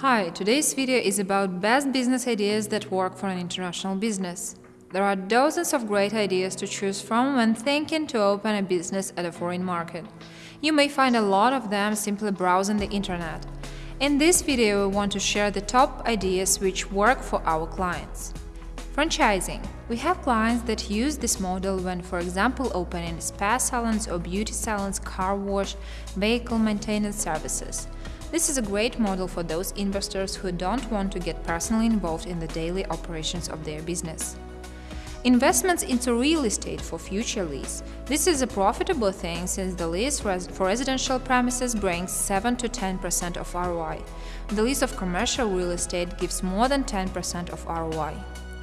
Hi, today's video is about best business ideas that work for an international business. There are dozens of great ideas to choose from when thinking to open a business at a foreign market. You may find a lot of them simply browsing the internet. In this video, we want to share the top ideas which work for our clients. Franchising. We have clients that use this model when, for example, opening spa salons or beauty salons, car wash, vehicle maintenance services. This is a great model for those investors who don't want to get personally involved in the daily operations of their business. Investments into real estate for future lease. This is a profitable thing since the lease res for residential premises brings 7 to 10% of ROI. The lease of commercial real estate gives more than 10% of ROI.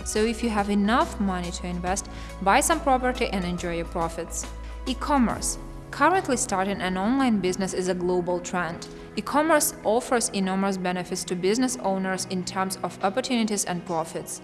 So if you have enough money to invest, buy some property and enjoy your profits. E-commerce. Currently starting an online business is a global trend. E-commerce offers enormous benefits to business owners in terms of opportunities and profits.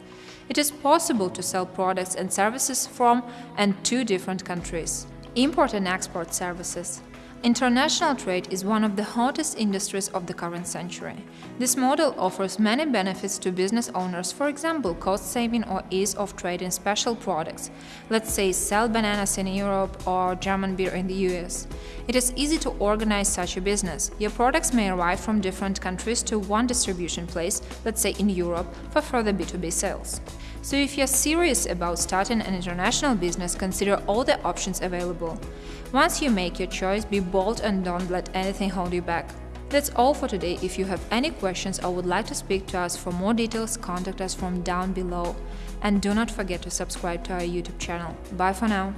It is possible to sell products and services from and to different countries. Import and export services. International trade is one of the hottest industries of the current century. This model offers many benefits to business owners, for example, cost saving or ease of trade in special products. Let's say sell bananas in Europe or German beer in the US. It is easy to organize such a business. Your products may arrive from different countries to one distribution place, let's say in Europe, for further B2B sales. So if you're serious about starting an international business, consider all the options available. Once you make your choice, be bold and don't let anything hold you back. That's all for today. If you have any questions or would like to speak to us for more details, contact us from down below. And do not forget to subscribe to our YouTube channel. Bye for now!